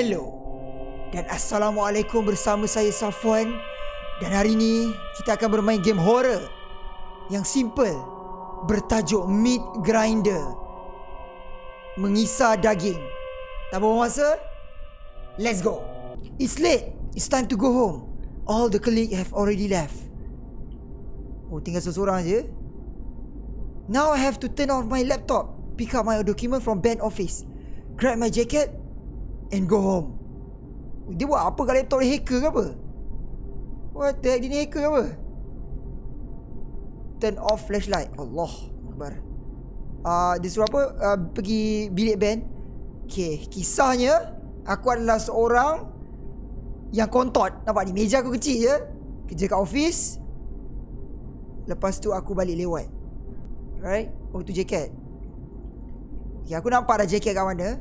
Hello. Dan Assalamualaikum bersama saya Safwan Dan hari ni kita akan bermain game horror Yang simple. Bertajuk Meat Grinder. Mengisar daging. Tak buang masa? Let's go. It's late. It's time to go home. All the colleagues have already left. Oh tinggal seseorang je Now I have to turn off my laptop. Pick up my document from band office. Grab my jacket And go home dia buat apa kat laptop ni hacker ke apa? What the heck dia ni hacker ke apa? Turn off flashlight. Allah Akbar. Uh, dia suruh apa? Uh, pergi bilik band. Okay. Kisahnya. Aku adalah seorang. Yang kontot. Nampak ni. Meja aku kecil je. Kerja kat office. Lepas tu aku balik lewat. Right? Oh tu jaket. Okay, aku nampak dah jaket kat mana.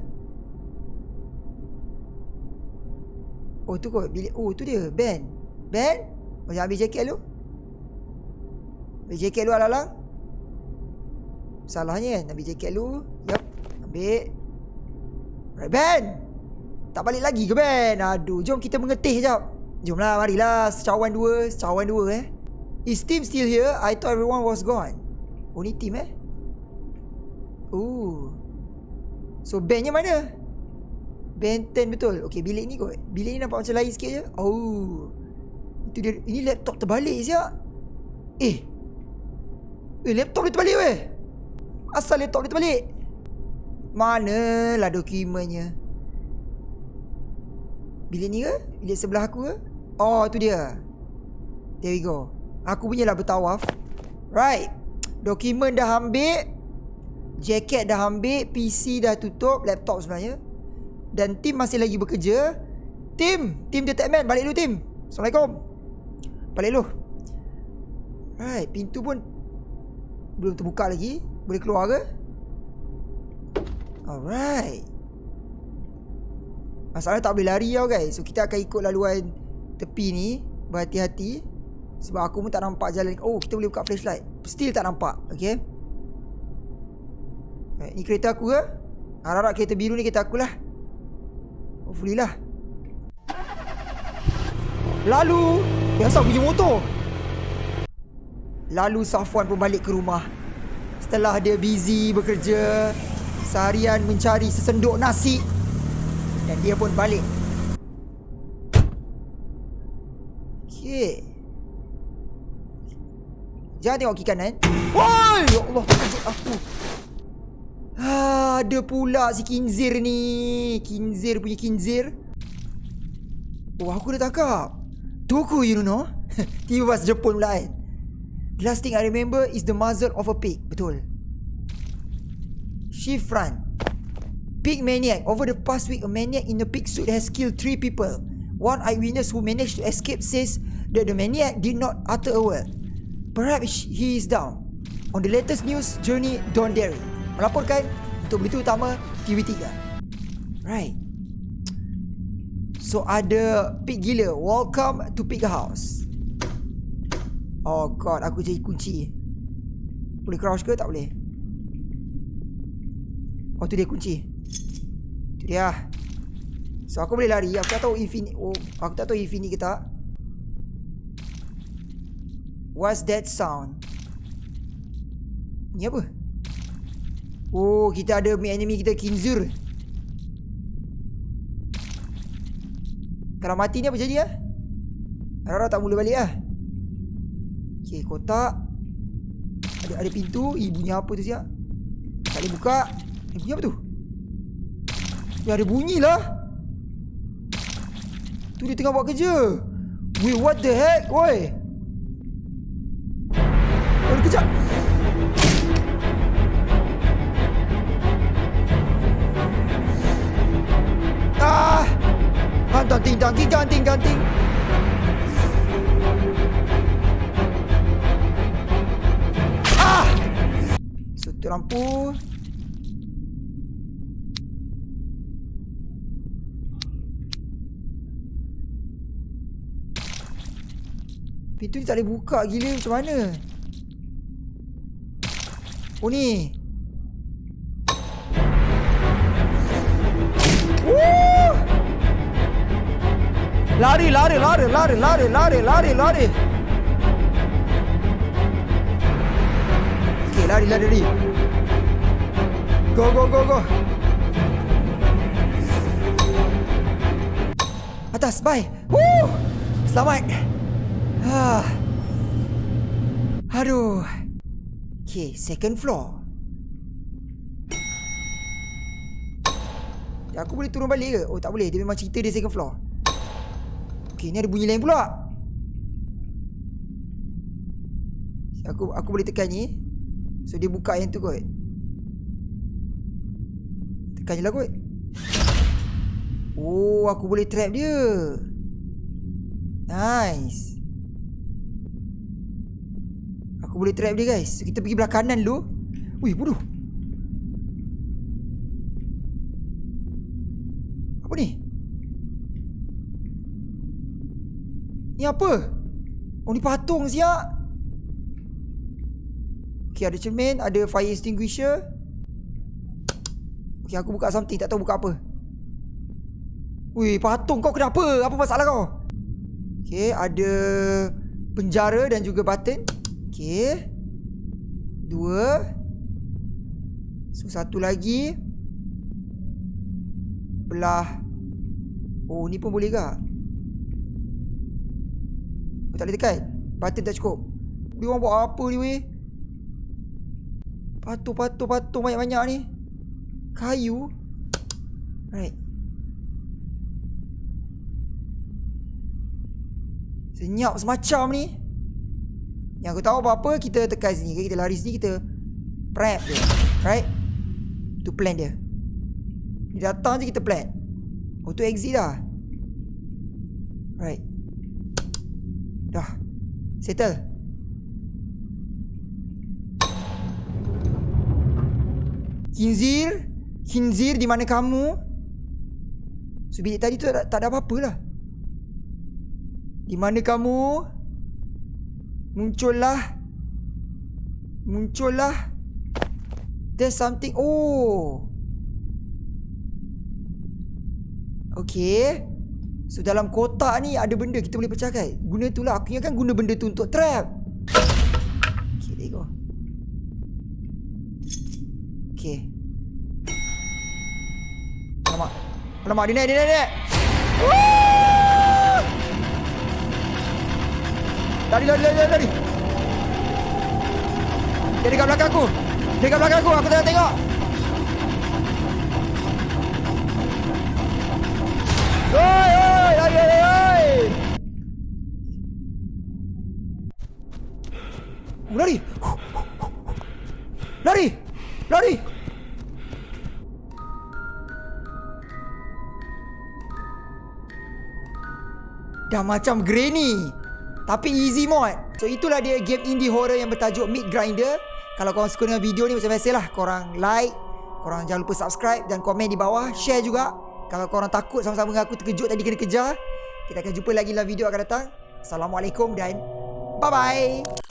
Oh tu kot bilik Oh tu dia Ben. Ben Macam ambil jaket lu. Ambil jaket lu alang-alang Salahnya kan Ambil jaket lu Yup Ambil. Right Ben. Tak balik lagi ke Ben? Aduh Jom kita mengetih sekejap. Jomlah marilah Secawan dua Secawan dua eh. Is team still here? I thought everyone was gone. Ni team eh? Ooh. So bandnya mana? Benten betul. Okay bilik ni kot. Bilik ni nampak macam lain sikit je. Oh. Itu dia Ini laptop terbalik siap Eh. Eh laptop dia terbalik weh. Asal laptop dia terbalik? Manalah dokumennya. Bilik ni ke? Bilik sebelah aku ke? Oh tu dia. There we go. Aku punya lah bertawaf. Right. Dokumen dah ambil. Jaket dah ambil. PC dah tutup. Laptop sebenarnya dan tim masih lagi bekerja. Tim Tim Detect Man. Balik dulu tim. Assalamualaikum. Balik dulu. Right Pintu pun Belum terbuka lagi. Boleh keluar ke? Alright. Masalahnya tak boleh lari tau guys. So kita akan ikut laluan Tepi ni. Berhati-hati. Sebab aku pun tak nampak jalan. Oh kita boleh buka flashlight. Still tak nampak Okay? Right, Ni kereta aku ke? Harap-harap kereta biru ni kereta aku lah Hopefully lah Lalu Biasa punya motor. Lalu Safwan pun balik ke rumah. Setelah dia busy bekerja Seharian mencari sesenduk nasi Dan dia pun balik. Okay Jangan tengok kiri kanan. Woi! Ya Allah Aku Ha, ada pula si Kinzir ni. Kinzir punya Kinzir. Oh, aku dah tangkap. Tuku, you know. Tiba pas Jepun pula kan. The last thing I remember is the muzzle of a pig. Betul. Shift front. Pig maniac. Over the past week, a maniac in a pig suit has killed three people. One eyewitness who managed to escape says that the maniac did not utter a word. Perhaps he is down. On the latest news, Journey Don Derry melaporkan untuk berita utama TV3. Right. So ada pig gila. Welcome to pig house. Oh god, aku jadi kunci. Boleh crouch ke? Tak boleh. Oh tu dia kunci. Tu dia. So aku boleh lari. Aku tak tahu if ini oh, aku tak tahu if ini ke tak. What's that sound? Ni apa? Oh, kita ada enemy kita Kinzur. Kalau mati ni apa jadi ah? Rara tak mula balik ah. Okey, kotak. Ada ada pintu, ibunya apa tu siap? Tak boleh buka. Eh, bunyi apa tu? Ya ada bunyi lah. Tu dia tengah buat kerja. Wait, what the heck? Woi. Ganting, ganting, ganting. Ah! Sutu lampu. Pintu ni tak boleh buka gila macam mana? Oh ni. Lari, lari, lari, lari, lari, lari, lari, lari. Okay, lari, lari, lari. Go, go, go, go. Atas, bye. Woo! Selamat. Ah. Aduh. Okay, second floor. Aku boleh turun balik ke? Oh tak boleh Dia memang cerita dia second floor Okay ni ada bunyi lain pula. Aku aku boleh tekan ni. So dia buka yang tu kot. Tekan je lah kot. Oh aku boleh trap dia. Nice. Aku boleh trap dia guys. So kita pergi belah kanan dulu. Wih bodoh. Apa ni? Ni apa? Oh ni patung siap Okay ada cermin Ada fire extinguisher. Okay aku buka something Tak tahu buka apa. Wih patung kau kenapa? Apa masalah kau? Okay ada Penjara dan juga button Okay. Dua. So satu lagi. Belah. Oh ni pun boleh ke? oh, Tak boleh tekan. Button tak cukup. Dia orang buat apa ni weh? Patung-patung-patung banyak-banyak ni. Kayu. Right. Senyap semacam ni. Yang aku tahu apa-apa Kita tekan sini Kita lari sini Kita Prep dia. Right? Itu plan dia. Dia datang je kita plan. Auto exit dah. Right Dah. Settle. Kinzir Kinzir di mana kamu? So bilik tadi tu tak, tak ada apa-apa lah. Di mana kamu? Muncullah. Muncullah. There's something. Oh. Okay So dalam kotak ni ada benda kita boleh pecahkan. Guna tu lah Aku ingatkan guna benda tu untuk trap. Okay there go. Okay Alamak. Alamak dia naik dia naik dia naik. Lari lari lari lari. Dia dekat belakang aku. Dia dekat belakang aku. Aku tengah tengok. Oi, Lari. Lari. Lari. Dah macam Granny. Tapi easy mod. So itulah dia game indie horror yang bertajuk Meat Grinder. Kalau korang suka dengan video ni macam biasalah korang like, korang jangan lupa subscribe dan komen di bawah, share juga. Kalau korang takut sama-sama dengan aku terkejut tadi kena kejar Kita akan jumpa lagi dalam video akan datang Assalamualaikum dan Bye-bye